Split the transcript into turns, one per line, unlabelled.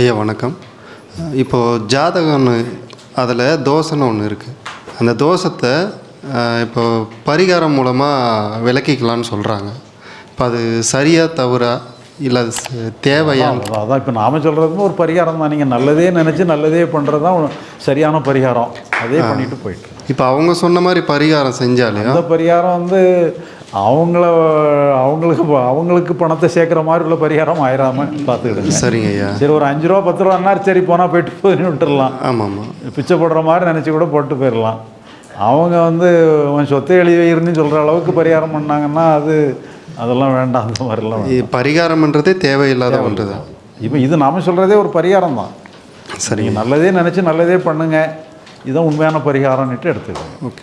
ஐயா வணக்கம். இப்போது ஜாதகம்னு அதில் தோசைன்னு ஒன்று இருக்குது அந்த தோஷத்தை இப்போ பரிகாரம் மூலமாக விளக்கிக்கலாம்னு சொல்கிறாங்க இப்போ அது சரியா தவறா இல்லை அது தேவையா?
அதான் இப்போ நாம சொல்கிறதுமே ஒரு பரிகாரம் தான். நீங்கள் நல்லதே நினச்சி நல்லதே பண்ணுறது தான் சரியான பரிகாரம். அதே பண்ணிட்டு போயிட்டு.
இப்போ அவங்க சொன்ன மாதிரி பரிகாரம் செஞ்சாலையும்
அந்த பரிகாரம் வந்து அவங்கள அவங்களுக்கு அவங்களுக்கு பணத்தை சேர்க்குற மாதிரி உள்ள பரிகாரம் ஆயிராம பார்த்துக்கிடுங்க.
சரிங்க ஐயா.
சரி ஒரு அஞ்சு ரூபா பத்து ரூபான்னாரு சரி போனால் போயிட்டு போதுன்னு விட்டுறலாம்.
ஆமாம் ஆமாம்
பிச்சை போடுற மாதிரி நினச்சி கூட போட்டு போயிடலாம். அவங்க வந்து உன் சொத்தை எழுதி வைக்கிறேன்னு சொல்கிற அளவுக்கு பரிகாரம் பண்ணாங்கன்னா அது அதெல்லாம் வேண்டாம் அந்த மாதிரிலாம்
பரிகாரம்ன்றதே தேவையில்லாத ஒன்று தான்
இப்போ இது நாம சொல்கிறதே ஒரு பரிகாரம் தான்.
சரிங்க.
நல்லதே நினச்சி நல்லதே பண்ணுங்க. இதுதான் உண்மையான பரிகாரம்னுட்டு எடுத்துக்கோங்க.
ஓகே.